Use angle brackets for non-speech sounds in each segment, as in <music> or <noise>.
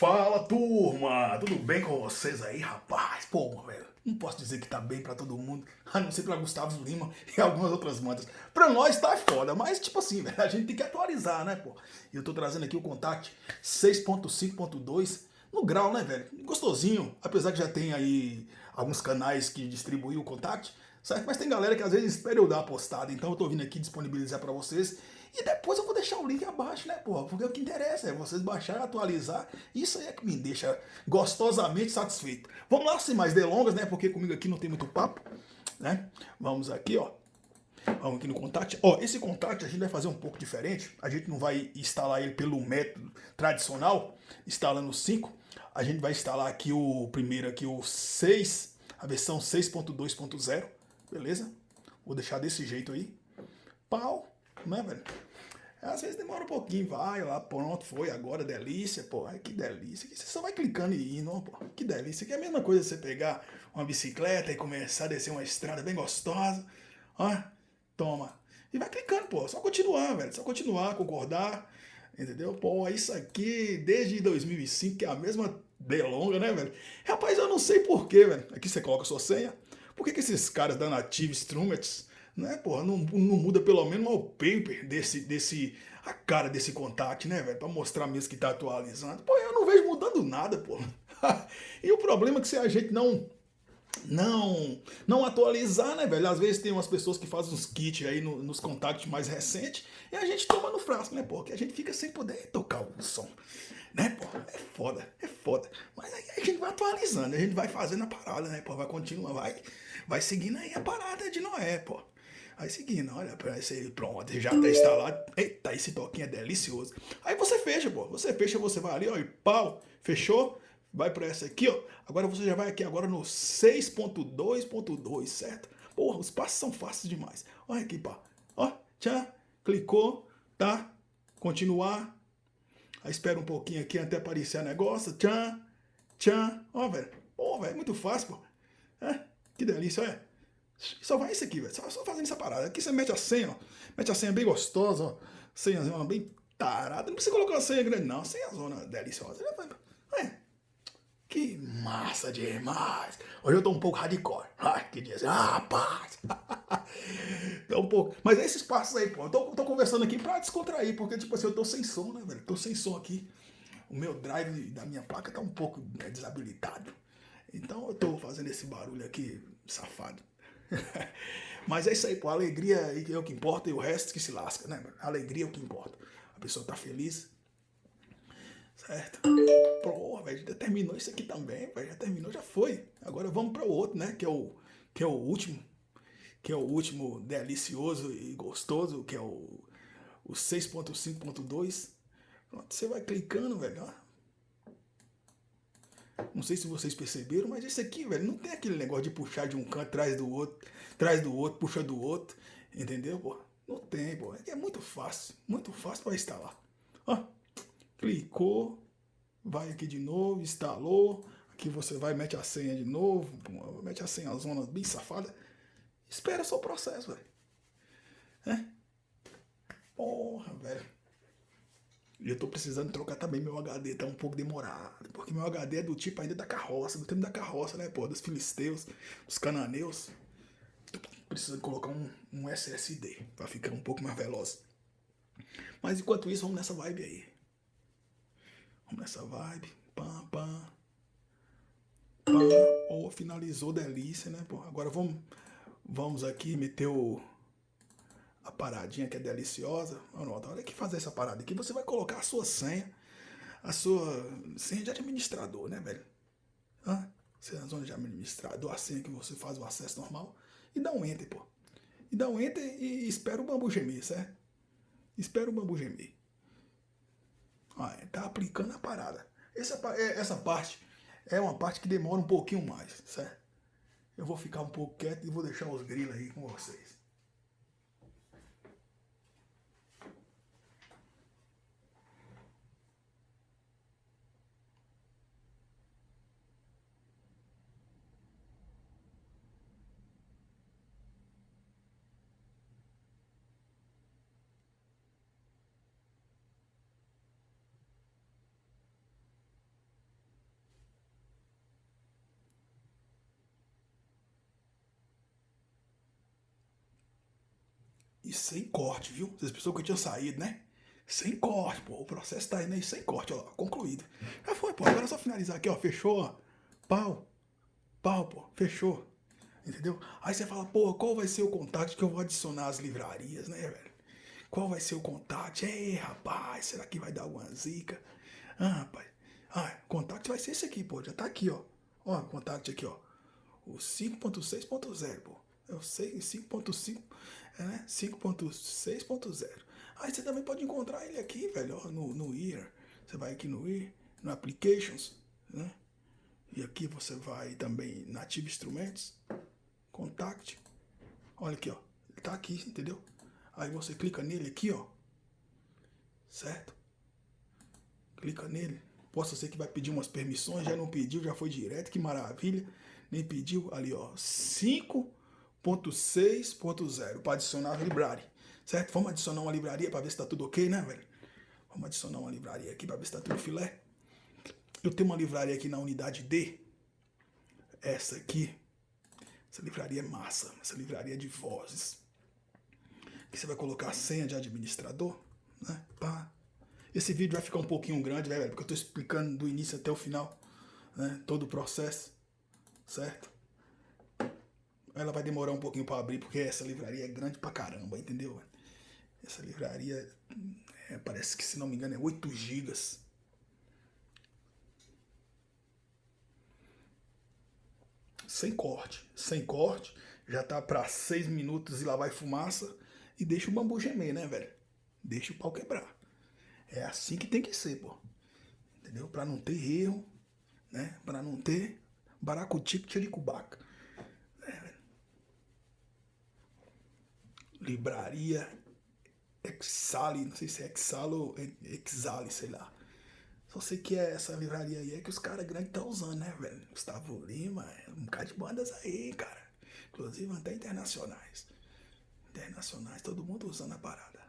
Fala turma, tudo bem com vocês aí, rapaz? Pô, velho, não posso dizer que tá bem pra todo mundo, a não ser pra Gustavo Lima e algumas outras mantas. Pra nós tá foda, mas tipo assim, <laughs> velho, a gente tem que atualizar, né, pô? E eu tô trazendo aqui o Contact 6.5.2 no grau, né, velho? Gostosinho, apesar que já tem aí alguns canais que distribuem o Contact, certo? Mas tem galera que às vezes espera eu dar a postada, então eu tô vindo aqui disponibilizar pra vocês e depois eu vou deixar o link abaixo, né, porra? Porque o que interessa é vocês baixarem, atualizar. Isso aí é que me deixa gostosamente satisfeito. Vamos lá, sem mais delongas, né? Porque comigo aqui não tem muito papo, né? Vamos aqui, ó. Vamos aqui no contact. Ó, esse contact a gente vai fazer um pouco diferente. A gente não vai instalar ele pelo método tradicional, instalando 5. A gente vai instalar aqui o primeiro aqui o 6, a versão 6.2.0, beleza? Vou deixar desse jeito aí. Pau, né, velho? Às vezes demora um pouquinho, vai lá, pronto, foi, agora delícia, pô, que delícia. Você só vai clicando e indo, pô, que delícia. Que é a mesma coisa você pegar uma bicicleta e começar a descer uma estrada bem gostosa, ó, toma. E vai clicando, pô, só continuar, velho, só continuar, concordar, entendeu? Pô, isso aqui desde 2005, que é a mesma delonga, né, velho? Rapaz, eu não sei porquê, velho. Aqui você coloca sua senha. Por que, que esses caras da Native Instruments né, porra, não, não muda pelo menos o wallpaper desse, desse, a cara desse contact, né, velho, pra mostrar mesmo que tá atualizando. Pô, eu não vejo mudando nada, pô. <laughs> e o problema é que se a gente não não não atualizar, né, velho? Às vezes tem umas pessoas que fazem uns kits aí no, nos contactos mais recentes e a gente toma no frasco, né, pô? Que a gente fica sem poder tocar o som, né, pô? É foda, é foda. Mas aí a gente vai atualizando, a gente vai fazendo a parada, né, pô? Vai continuar, vai, vai seguindo aí a parada de Noé, pô. Aí seguindo, olha esse pronto, já tá instalado. Eita, esse toquinho é delicioso. Aí você fecha, pô. Você fecha, você vai ali, ó, e pau, fechou? Vai pra essa aqui, ó. Agora você já vai aqui agora no 6.2.2, certo? Porra, os passos são fáceis demais. Olha aqui, pá. Ó, tchau, clicou, tá? Continuar. Aí espera um pouquinho aqui até aparecer o negócio. Tchan, tchan. Ó, velho. Pô, velho, muito fácil, pô. É, que delícia, olha. Só vai isso aqui, velho. Só, só, fazendo essa parada. Aqui você mete a senha, ó. Mete a senha bem gostosa, ó. Senhazinha bem tarada. Não precisa colocar uma senha grande, não. Senha zona deliciosa. É. Que massa demais. Hoje eu tô um pouco hardcore. Ai, que dizer. Ah, rapaz. <laughs> tô um pouco. Mas é esses passos aí, pô. Eu tô, tô conversando aqui pra descontrair. Porque, tipo assim, eu tô sem som, né, velho? Tô sem som aqui. O meu drive da minha placa tá um pouco né, desabilitado. Então eu tô fazendo esse barulho aqui, safado. <laughs> Mas é isso aí, pô. Alegria é o que importa e o resto que se lasca, né? Alegria é o que importa. A pessoa tá feliz. Certo? Porra, velho, já terminou isso aqui também, velho. Já terminou, já foi. Agora vamos para o outro, né? Que é o, que é o último. Que é o último delicioso e gostoso, que é o, o 6.5.2. Pronto, você vai clicando, velho, ó. Não sei se vocês perceberam, mas esse aqui, velho, não tem aquele negócio de puxar de um canto atrás do outro, atrás do outro, puxa do outro, entendeu, pô? Não tem, pô. É muito fácil, muito fácil para instalar. Ó, clicou, vai aqui de novo, instalou. Aqui você vai, mete a senha de novo, mete a senha, a zona bem safada. Espera só o processo, velho. É? Porra, velho. E eu tô precisando trocar também meu HD, tá um pouco demorado. Porque meu HD é do tipo ainda da carroça, do tempo da carroça, né, pô? Dos filisteus, dos cananeus. Tô precisando colocar um, um SSD pra ficar um pouco mais veloz. Mas enquanto isso, vamos nessa vibe aí. Vamos nessa vibe. Pam, pam. Pam. Oh, finalizou, delícia, né, pô? Agora vamos, vamos aqui meter o a paradinha que é deliciosa. Olha que fazer essa parada aqui. Você vai colocar a sua senha, a sua senha de administrador, né, velho? Hã? Você na zona de administrador, a senha que você faz o acesso normal. E dá um enter, pô. E dá um enter e espera o bambu gemer, certo? Espera o bambu gemer. Ah, tá aplicando a parada. Essa, é, essa parte é uma parte que demora um pouquinho mais, certo? Eu vou ficar um pouco quieto e vou deixar os grilos aí com vocês. E sem corte, viu? Vocês pensou que eu tinha saído, né? Sem corte, pô. O processo tá indo aí sem corte, ó. Concluído. Já foi, pô. Agora é só finalizar aqui, ó. Fechou, ó. Pau. Pau, pô. Fechou. Entendeu? Aí você fala, pô, qual vai ser o contato que eu vou adicionar às livrarias, né, velho? Qual vai ser o contato? Ei, rapaz, será que vai dar alguma zica? Ah, rapaz. Ah, contato vai ser esse aqui, pô. Já tá aqui, ó. Ó, contato aqui, ó. O 5.6.0, pô. Eu sei, 5.5, é, né? 5.6.0. Aí você também pode encontrar ele aqui, velho, ó, no, no Ear. Você vai aqui no Ear, no Applications, né? E aqui você vai também Native Instrumentos, Contact. Olha aqui, ó. Ele tá aqui, entendeu? Aí você clica nele aqui, ó. Certo? Clica nele. Possa ser que vai pedir umas permissões, já não pediu, já foi direto, que maravilha. Nem pediu ali, ó. 5.6.0 para adicionar a library. Certo? Vamos adicionar uma livraria para ver se tá tudo ok, né, velho? Vamos adicionar uma livraria aqui para ver se tá tudo filé. Eu tenho uma livraria aqui na unidade D. Essa aqui. Essa livraria é massa. Essa livraria é de vozes. Que você vai colocar a senha de administrador, né? Pá. Esse vídeo vai ficar um pouquinho grande, né, velho? Porque eu estou explicando do início até o final, né? Todo o processo, certo? Ela vai demorar um pouquinho para abrir, porque essa livraria é grande pra caramba, entendeu? Essa livraria, é, parece que, se não me engano, é 8 gigas. Sem corte, sem corte. Já tá para 6 minutos e lá vai fumaça. E deixa o bambu gemer, né, velho? Deixa o pau quebrar. É assim que tem que ser, pô. Entendeu? Pra não ter erro, né? Pra não ter baracutico tchericubaca. Libraria Exale, não sei se é Exalo ou Exale, sei lá. Só sei que é essa livraria aí é que os caras grandes estão usando, né, velho? Gustavo Lima, um bocado de bandas aí, cara. Inclusive até internacionais. Internacionais, todo mundo usando a parada.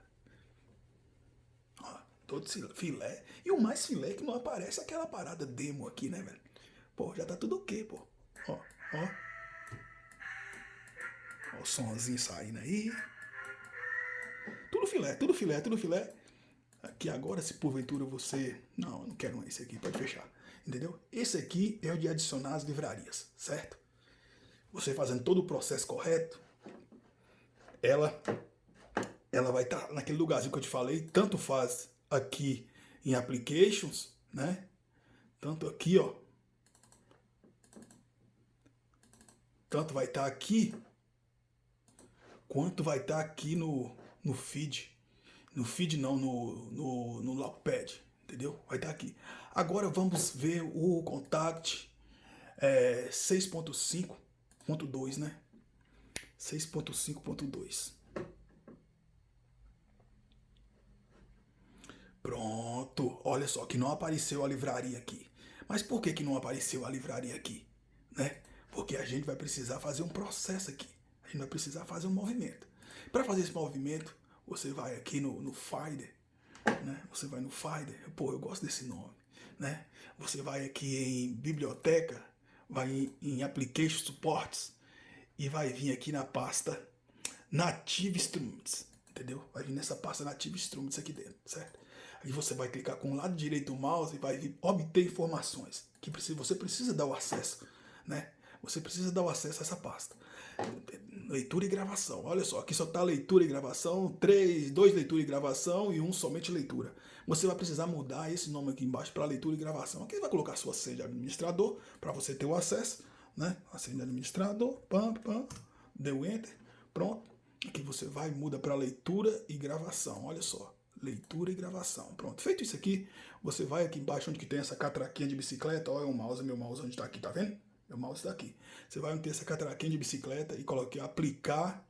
Ó, todo filé. E o mais filé é que não aparece aquela parada demo aqui, né, velho? Pô, já tá tudo ok, pô. Ó, ó. Ó o somzinho saindo aí. Tudo filé, tudo filé, tudo filé. Aqui agora, se porventura você... Não, eu não quero esse aqui, pode fechar. Entendeu? Esse aqui é o de adicionar as livrarias, certo? Você fazendo todo o processo correto, ela, ela vai estar tá naquele lugarzinho que eu te falei, tanto faz aqui em Applications, né? Tanto aqui, ó. Tanto vai estar tá aqui, quanto vai estar tá aqui no, no feed. No feed não, no, no, no Lockpad, entendeu? Vai estar tá aqui. Agora vamos ver o Contact é, 6.5.2, né? 6.5.2. Pronto, olha só que não apareceu a livraria aqui. Mas por que, que não apareceu a livraria aqui? Né? Porque a gente vai precisar fazer um processo aqui. A gente vai precisar fazer um movimento. Para fazer esse movimento, você vai aqui no, no Finder, né? Você vai no Finder, pô, eu gosto desse nome, né? Você vai aqui em Biblioteca, vai em, em Application Supports, e vai vir aqui na pasta Native Instruments, entendeu? Vai vir nessa pasta Native Instruments aqui dentro, certo? Aí você vai clicar com o lado direito do mouse e vai vir obter informações, que você precisa dar o acesso, né? Você precisa dar o acesso a essa pasta. Leitura e gravação. Olha só, aqui só está leitura e gravação, três, dois leitura e gravação e um somente leitura. Você vai precisar mudar esse nome aqui embaixo para leitura e gravação. Aqui vai colocar sua senha de administrador para você ter o acesso né? Acende administrador, pam, pam, deu enter, pronto. Aqui você vai, muda para leitura e gravação, olha só, leitura e gravação, pronto. Feito isso aqui, você vai aqui embaixo onde que tem essa catraquinha de bicicleta, olha o mouse, meu mouse onde está aqui, tá vendo? Meu mouse está aqui. Você vai ter essa catraquinha de bicicleta e coloque aplicar,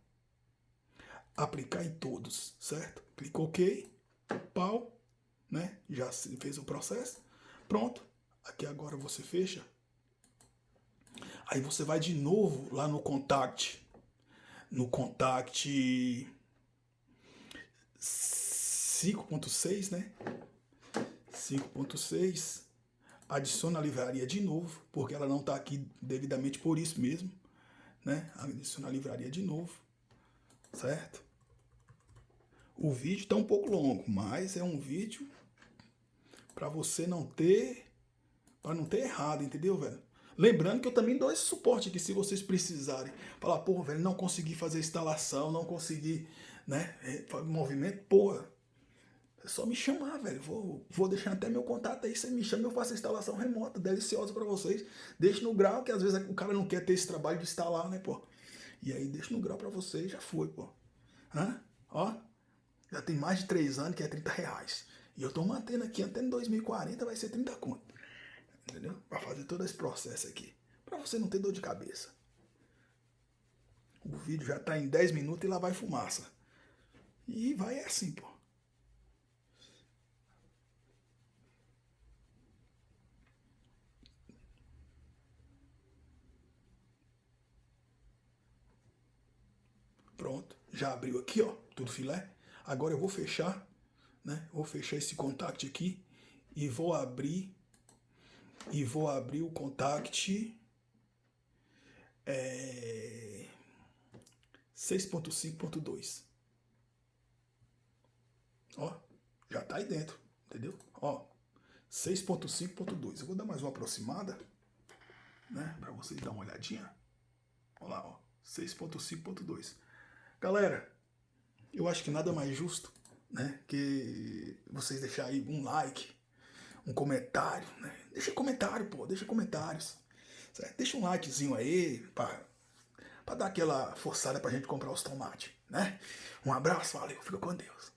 aplicar em todos, certo? Clicou OK, pau, né? Já fez o processo, pronto. Aqui agora você fecha Aí você vai de novo lá no contact, no contact 5.6, né? 5.6, adiciona a livraria de novo, porque ela não está aqui devidamente por isso mesmo, né? Adiciona a livraria de novo, certo? O vídeo tá um pouco longo, mas é um vídeo para você não ter, para não ter errado, entendeu, velho? Lembrando que eu também dou esse suporte aqui, se vocês precisarem. Falar, pô, velho, não consegui fazer instalação, não consegui, né, é, movimento, porra. É só me chamar, velho. Vou, vou deixar até meu contato aí. Você me chama, eu faço a instalação remota, deliciosa para vocês. Deixe no grau, que às vezes o cara não quer ter esse trabalho de instalar, né, pô? E aí, deixa no grau para vocês, já foi, pô. Hã? Ó, já tem mais de três anos que é 30 reais. E eu tô mantendo aqui até em 2040 vai ser 30 conto. Entendeu? Para fazer todo esse processo aqui. Para você não ter dor de cabeça. O vídeo já tá em 10 minutos e lá vai fumaça. E vai assim, pô. Pronto, já abriu aqui, ó, tudo filé. Agora eu vou fechar, né? Vou fechar esse contact aqui e vou abrir e vou abrir o contact é, 6.5.2. Ó, já tá aí dentro, entendeu? Ó, 6.5.2. Eu vou dar mais uma aproximada, né, para vocês dar uma olhadinha. Olha lá, ó, 6.5.2. Galera, eu acho que nada mais justo, né, que vocês deixarem um like, um comentário, né? Deixa comentário, pô, deixa comentários. Certo? Deixa um likezinho aí pra dar aquela forçada pra gente comprar os tomates, né? Um abraço, valeu, fica com Deus.